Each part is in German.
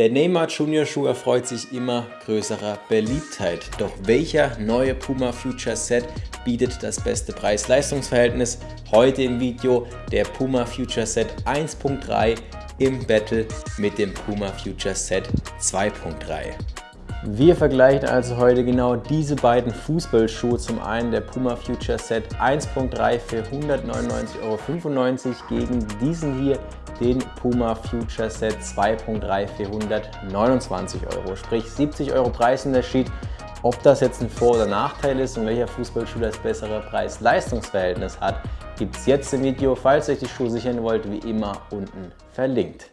Der Neymar Junior Schuh erfreut sich immer größerer Beliebtheit. Doch welcher neue Puma Future Set bietet das beste Preis-Leistungs-Verhältnis? Heute im Video der Puma Future Set 1.3 im Battle mit dem Puma Future Set 2.3. Wir vergleichen also heute genau diese beiden Fußballschuhe. Zum einen der Puma Future Set 1.3 für 199,95 Euro gegen diesen hier den Puma Future Set 2.3 für 129 Euro. Sprich 70 Euro Preisunterschied. Ob das jetzt ein Vor- oder Nachteil ist und welcher Fußballschuh das bessere Preis-Leistungs-Verhältnis hat, gibt es jetzt im Video. Falls ihr euch die Schuhe sichern wollt, wie immer unten verlinkt.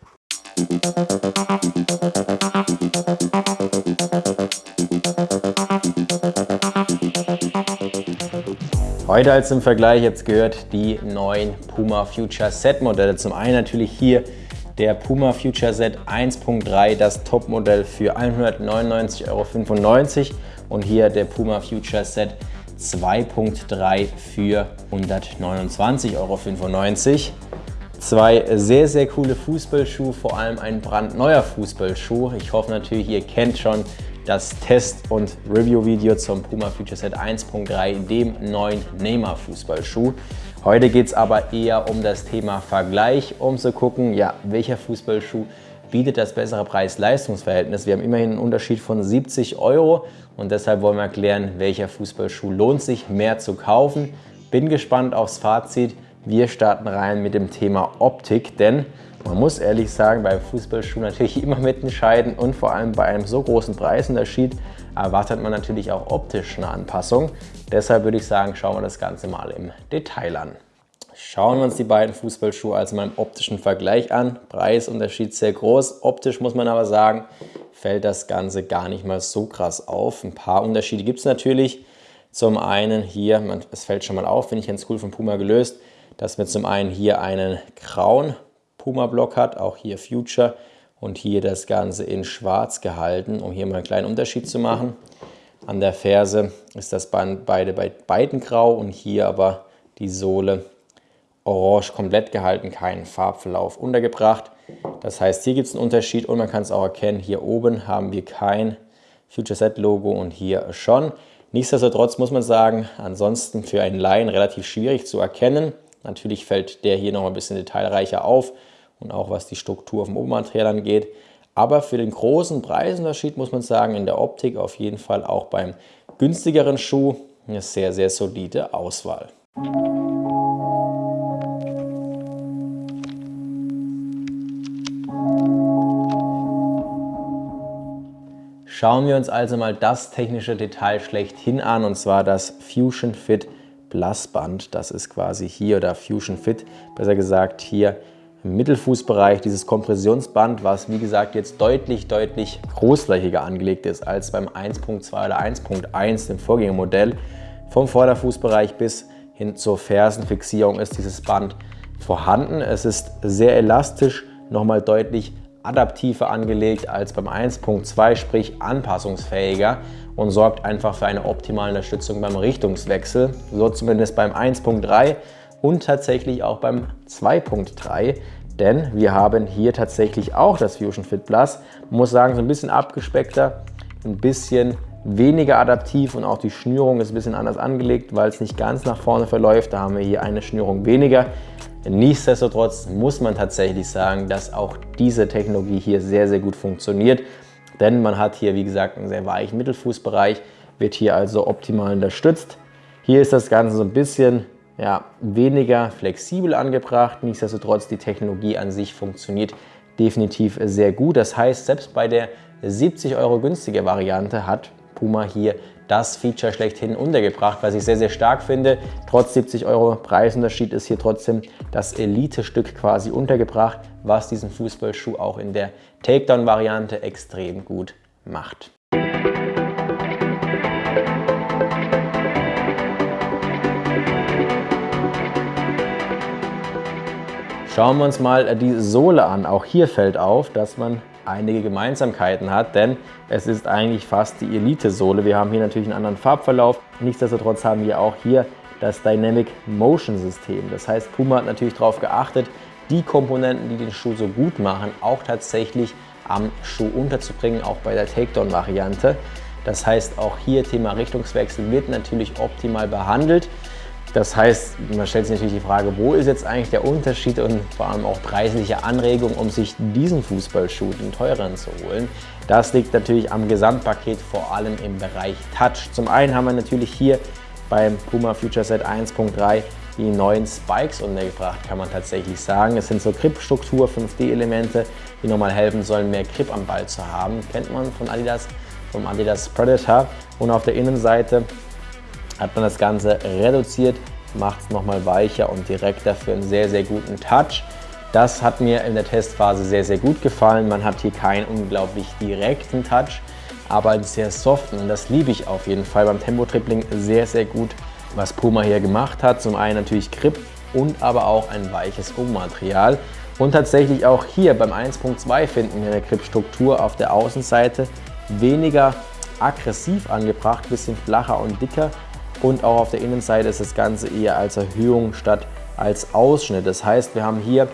Heute als im Vergleich jetzt gehört die neuen Puma Future Set Modelle. Zum einen natürlich hier der Puma Future Set 1.3, das Topmodell für 199,95 Euro und hier der Puma Future Set 2.3 für 129,95 Euro. Zwei sehr, sehr coole Fußballschuhe, vor allem ein brandneuer Fußballschuh. Ich hoffe natürlich, ihr kennt schon das Test- und Review-Video zum Puma Future Set 1.3, dem neuen Neymar Fußballschuh. Heute geht es aber eher um das Thema Vergleich, um zu gucken, ja, welcher Fußballschuh bietet das bessere Preis-Leistungs-Verhältnis. Wir haben immerhin einen Unterschied von 70 Euro und deshalb wollen wir erklären, welcher Fußballschuh lohnt sich mehr zu kaufen. Bin gespannt aufs Fazit. Wir starten rein mit dem Thema Optik, denn man muss ehrlich sagen, beim Fußballschuh natürlich immer mitentscheiden und vor allem bei einem so großen Preisunterschied erwartet man natürlich auch optisch eine Anpassung. Deshalb würde ich sagen, schauen wir das Ganze mal im Detail an. Schauen wir uns die beiden Fußballschuhe also mal im optischen Vergleich an. Preisunterschied sehr groß. Optisch muss man aber sagen, fällt das Ganze gar nicht mal so krass auf. Ein paar Unterschiede gibt es natürlich. Zum einen hier, es fällt schon mal auf, finde ich ganz cool von Puma gelöst, dass wir zum einen hier einen grauen Puma-Block hat, auch hier Future und hier das Ganze in schwarz gehalten, um hier mal einen kleinen Unterschied zu machen. An der Ferse ist das Band beide bei beiden grau und hier aber die Sohle orange komplett gehalten, keinen Farbverlauf untergebracht. Das heißt, hier gibt es einen Unterschied und man kann es auch erkennen, hier oben haben wir kein Future Set Logo und hier schon. Nichtsdestotrotz muss man sagen, ansonsten für einen Laien relativ schwierig zu erkennen. Natürlich fällt der hier noch ein bisschen detailreicher auf und auch was die Struktur vom Obermaterial angeht. Aber für den großen Preisunterschied muss man sagen, in der Optik auf jeden Fall auch beim günstigeren Schuh eine sehr, sehr solide Auswahl. Schauen wir uns also mal das technische Detail schlechthin an und zwar das Fusion Fit Plus Band. Das ist quasi hier oder Fusion Fit, besser gesagt hier im Mittelfußbereich dieses Kompressionsband, was wie gesagt jetzt deutlich, deutlich großflächiger angelegt ist als beim 1.2 oder 1.1, dem Vorgängermodell. Vom Vorderfußbereich bis hin zur Fersenfixierung ist dieses Band vorhanden. Es ist sehr elastisch, nochmal deutlich adaptiver angelegt als beim 1.2, sprich anpassungsfähiger und sorgt einfach für eine optimale Unterstützung beim Richtungswechsel, so zumindest beim 1.3 und tatsächlich auch beim 2.3, denn wir haben hier tatsächlich auch das Fusion Fit Plus. Man muss sagen, so ein bisschen abgespeckter, ein bisschen weniger adaptiv und auch die Schnürung ist ein bisschen anders angelegt, weil es nicht ganz nach vorne verläuft. Da haben wir hier eine Schnürung weniger. Nichtsdestotrotz muss man tatsächlich sagen, dass auch diese Technologie hier sehr, sehr gut funktioniert, denn man hat hier, wie gesagt, einen sehr weichen Mittelfußbereich, wird hier also optimal unterstützt. Hier ist das Ganze so ein bisschen ja, weniger flexibel angebracht, nichtsdestotrotz die Technologie an sich funktioniert definitiv sehr gut. Das heißt, selbst bei der 70 Euro günstiger Variante hat Puma hier das Feature schlechthin untergebracht, was ich sehr, sehr stark finde. Trotz 70 Euro Preisunterschied ist hier trotzdem das Elite-Stück quasi untergebracht, was diesen Fußballschuh auch in der Takedown-Variante extrem gut macht. Schauen wir uns mal die Sohle an. Auch hier fällt auf, dass man einige Gemeinsamkeiten hat, denn es ist eigentlich fast die Elite-Sohle. Wir haben hier natürlich einen anderen Farbverlauf. Nichtsdestotrotz haben wir auch hier das Dynamic Motion System. Das heißt, Puma hat natürlich darauf geachtet, die Komponenten, die den Schuh so gut machen, auch tatsächlich am Schuh unterzubringen, auch bei der Takedown-Variante. Das heißt, auch hier Thema Richtungswechsel wird natürlich optimal behandelt. Das heißt, man stellt sich natürlich die Frage, wo ist jetzt eigentlich der Unterschied und vor allem auch preisliche Anregung, um sich diesen Fußballschuh, den teuren, zu holen. Das liegt natürlich am Gesamtpaket, vor allem im Bereich Touch. Zum einen haben wir natürlich hier beim Puma Future Set 1.3 die neuen Spikes untergebracht, kann man tatsächlich sagen. Es sind so Grip-Struktur, 5D-Elemente, die nochmal helfen sollen, mehr Grip am Ball zu haben. Kennt man von Adidas, vom Adidas Predator. Und auf der Innenseite hat man das Ganze reduziert, macht es nochmal weicher und direkter für einen sehr, sehr guten Touch. Das hat mir in der Testphase sehr, sehr gut gefallen. Man hat hier keinen unglaublich direkten Touch, aber einen sehr soften und das liebe ich auf jeden Fall beim Tempo-Tripling sehr, sehr gut, was Puma hier gemacht hat. Zum einen natürlich Grip und aber auch ein weiches Gummimaterial. Und tatsächlich auch hier beim 1.2 finden wir eine Grip-Struktur auf der Außenseite weniger aggressiv angebracht, bisschen flacher und dicker und auch auf der Innenseite ist das Ganze eher als Erhöhung statt als Ausschnitt. Das heißt, wir haben hier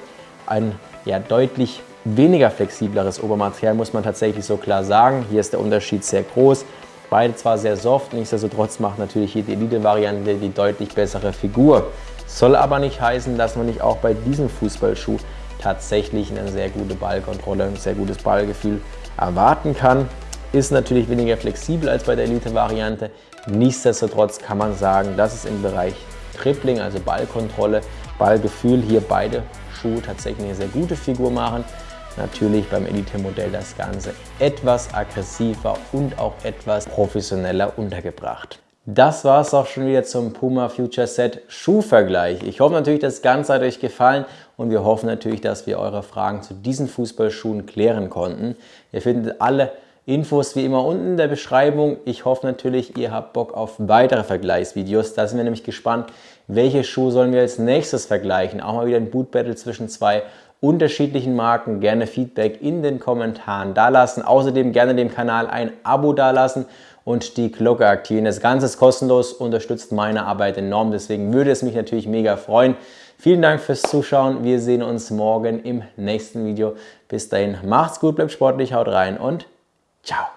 ein ja, deutlich weniger flexibleres Obermaterial, muss man tatsächlich so klar sagen. Hier ist der Unterschied sehr groß. Beide zwar sehr soft, nichtsdestotrotz macht natürlich hier die Elite-Variante die deutlich bessere Figur. Soll aber nicht heißen, dass man nicht auch bei diesem Fußballschuh tatsächlich eine sehr gute Ballkontrolle, ein sehr gutes Ballgefühl erwarten kann. Ist natürlich weniger flexibel als bei der Elite-Variante. Nichtsdestotrotz kann man sagen, dass es im Bereich Tripling, also Ballkontrolle, Ballgefühl, hier beide Schuhe tatsächlich eine sehr gute Figur machen. Natürlich beim Elite-Modell das Ganze etwas aggressiver und auch etwas professioneller untergebracht. Das war es auch schon wieder zum Puma Future Set Schuhvergleich. Ich hoffe natürlich, das Ganze hat euch gefallen und wir hoffen natürlich, dass wir eure Fragen zu diesen Fußballschuhen klären konnten. Ihr findet alle Infos wie immer unten in der Beschreibung. Ich hoffe natürlich, ihr habt Bock auf weitere Vergleichsvideos. Da sind wir nämlich gespannt, welche Schuhe sollen wir als nächstes vergleichen. Auch mal wieder ein Boot Battle zwischen zwei unterschiedlichen Marken. Gerne Feedback in den Kommentaren dalassen. Außerdem gerne dem Kanal ein Abo dalassen und die Glocke aktivieren. Das Ganze ist kostenlos, unterstützt meine Arbeit enorm. Deswegen würde es mich natürlich mega freuen. Vielen Dank fürs Zuschauen. Wir sehen uns morgen im nächsten Video. Bis dahin, macht's gut, bleibt sportlich, haut rein und Chao.